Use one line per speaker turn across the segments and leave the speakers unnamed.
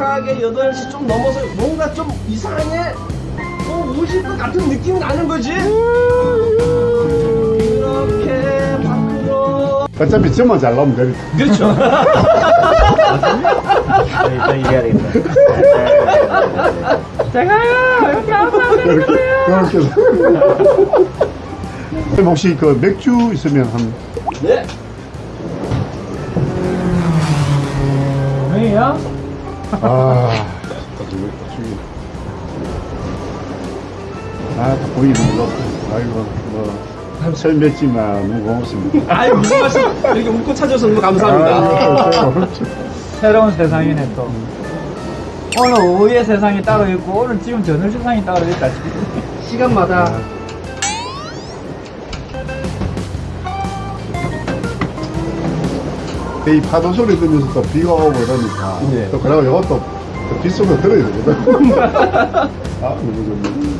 이상하게 8시 좀 넘어서 뭔가 좀 이상하게 어, 오실 것 같은 느낌이 나는 거지 그렇게 밖으로
어차피 점만 잘 나오면 되니까.
그렇죠
일단 이겨야겠다. 제가요 이렇게 하면
그렇게, 그렇게. 그럼 혹시 그 맥주 있으면 한,
네
형이요?
아. 아, 다 보이는 거. 아이고, 뭐, 설뭅지만 너무 고맙습니다.
아이 무슨 말씀 이렇게 웃고 찾아서 너무 감사합니다
아이고,
새로운 세상이네 또. 오늘 오후의 세상이 따로 있고 오늘 지금 저녁 세상이 따로 있다.
시간마다
이 파도 소리 들으면서 또 비가 오고 이러니까.
네.
또 그러고 이것도 또 빗소리가 들어야 되거든. 아, 너무 좋네.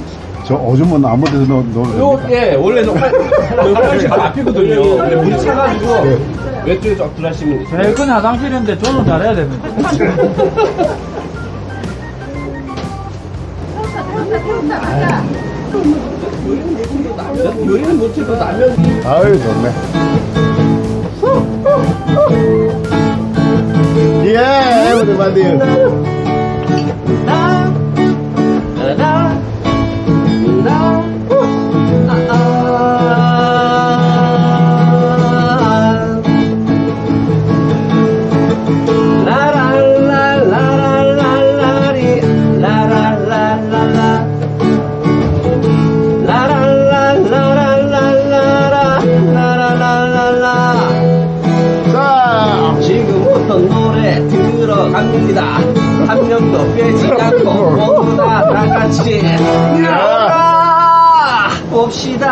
저 오줌은 아무 데서 넣, 넣어도
요,
됩니까?
예, 원래는 활, 그 화장실 앞이거든요. 근데 물이 차가지고
네.
왼쪽에 쫙 들어가시면 돼요.
제일 큰 화장실인데 저는 잘해야 됩니다.
요리는 못해도 라면
아유, 좋네. 예, everybody.
나, 갑니다. 한 명도 빼지 않고 모두 다 다같이 나가 봅시다.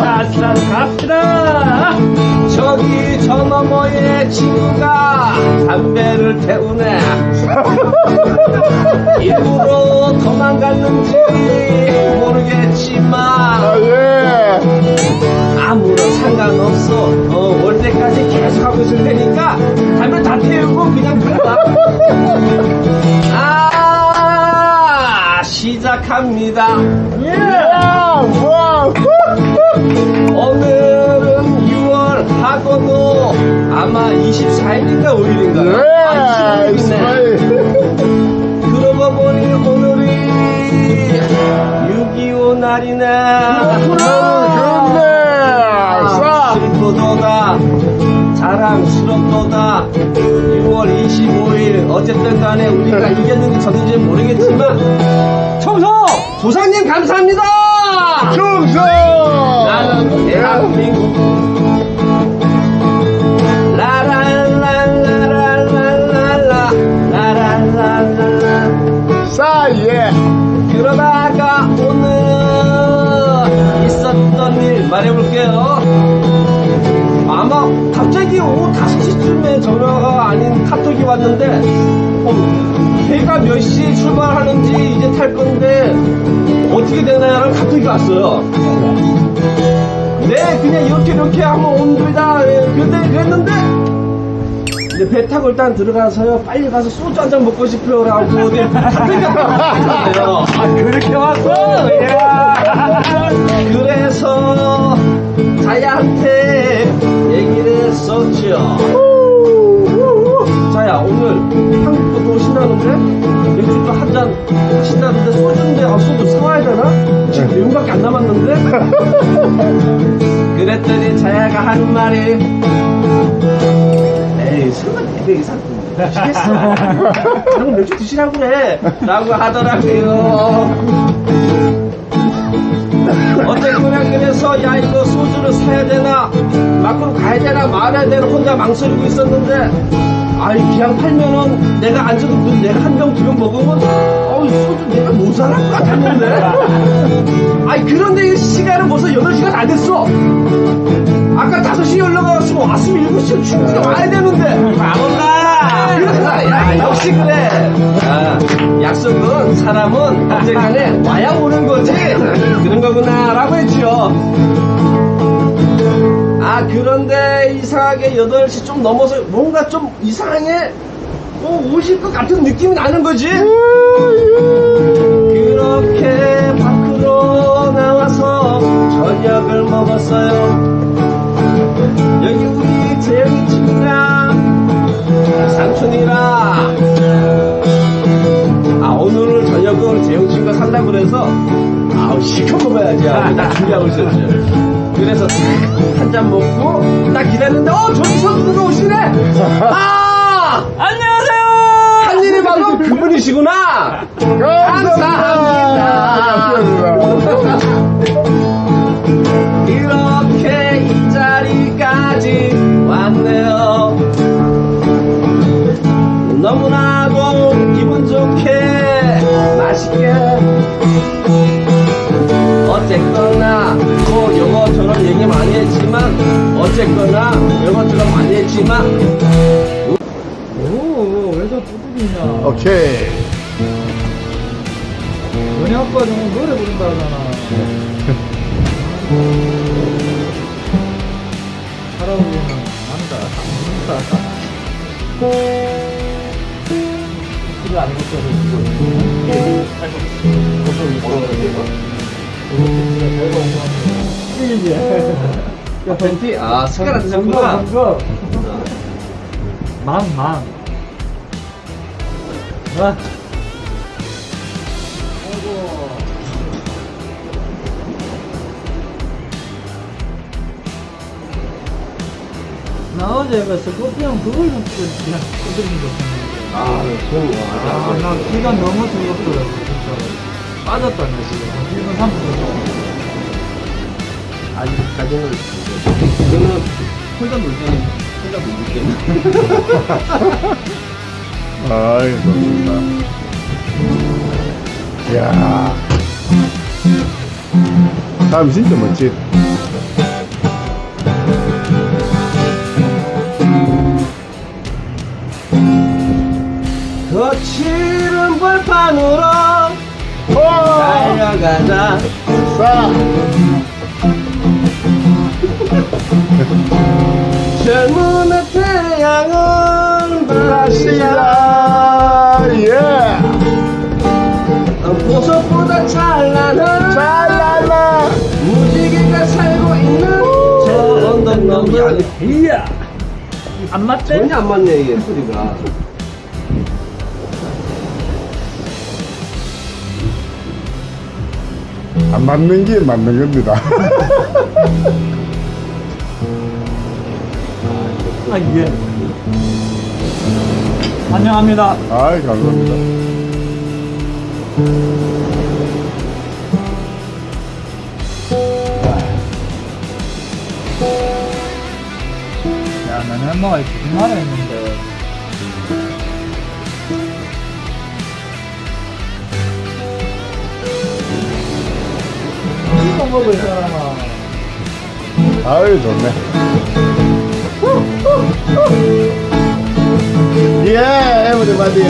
자, 갑시다.
있을 테니까 담배 다 태우고 그냥 가라. 아, 시작합니다.
예. Wow.
오늘은 6월 하고도 아마 24일인가 5일인가요? 아,
예.
26일이네.
Smile.
그러고 보니 오늘이 6.25 날이네.
그렇네. 자.
슬프도다 자랑스럽도다 6월 25일 어쨌든 간에 우리가 이겼는지 졌는지 모르겠지만 청소 조상님 감사합니다
충성!
나는 대한민국 라랄랄라랄랄라 라랄랄랄라
자, 예.
그러다가 오늘 있었던 일 말해볼게요. 아마 갑자기 오후 5시쯤에 전화가 아닌 카톡이 왔는데, 어, 배가 몇 시에 출발하는지 이제 탈 건데, 어떻게 되나요? 카톡이 왔어요. 네, 그냥 이렇게 이렇게 하면 옵니다. 예, 근데 그랬는데, 근데 배 타고 일단 들어가서요. 빨리 가서 소주 한 잔 먹고 싶어요 라고 네, 카톡이 왔어요. 사와야 되나? 지금 내용밖에 안 남았는데? 그랬더니 자야가 한 말이 에이 설마 내가 이상 드시겠어? 그럼 맥주 드시라고 그래 라고 하더라고요 어쨌거나 그래서 야 이거 소주를 사야 되나 밖으로 가야 되나 말아야 되나 혼자 망설이고 있었는데 아이 그냥 팔면은 내가 앉아도 그 내가 한 병 두 병 먹으면 어이 소주 내가 모자랄 것 같았는데? 아이 그런데 이 시간은 벌써 8시간 다 됐어. 아까 5시에 올라가서 왔으면 7시에 충분히 와야 되는데. 안 온다 그래서 야 역시 그래. 아, 약속은 사람은 언젠간에 와야 오는 거지. 그런 거구나 라고 했죠 아 그런데 이상하게 8시 좀 넘어서 뭔가 좀 이상해? 어, 오실 것 같은 느낌이 나는 거지? 그렇게 밖으로 나와서 저녁을 먹었어요. 여기 우리 재영이 친구랑 삼촌이랑 아 오늘 저녁을 재영 친구가 산다고 그래서 아우 시켜 먹어야지 하고 나 준비하고 있었죠. 그래서 한 잔 먹고 딱 기다렸는데 어 저기 선수가 오시네. 아
안녕하세요!
한일이 바로 그 분이시구나. 감사합니다. 이렇게 이 자리까지 왔네요. 너무나도 기분 좋게 맛있게 어쨌거나 뭐 요거 저런 얘기 많이 했지만 어쨌거나 요거 저런 많이 했지만
뚜둑이냐?
오케이.
너네 아빠 좀 노래 부른다 하잖아. 할아버지는 안다. 술을 안 먹어서 지금.
팬티? 아 숟가락 드셨구나
망, 망. 아. 나 어제 그 스코피언 그걸 좀 그냥 두드린 거.
아 그건 뭐
아, 나 귀가 너무 즐겁더라고, 진짜. 빠졌다네, 지금. 1분 3분 정도.
아직까지는 그거는 혼자 놀 때는 혼자 놀 때는
아이, 좋습니다. 이야. 사람 진짜 멋지.
거칠은 벌판으로
와!
달려가자
싸!
젊은 태양은 시야!
예!
보석보다 찬란한
잘라라!
무지개가 살고 있는 저 언덕 너무 아니
이야! 안 맞대?
전혀 안 맞네 이게 소리가
안 맞는 게 맞는 겁니다.
아, 예. 환영합니다.
아이, 감사합니다.
야, 나는 엄마가 무슨 말을 했는데. 이거 먹을 사람아.
아유, 좋네. Iya, yeah,
bener mati.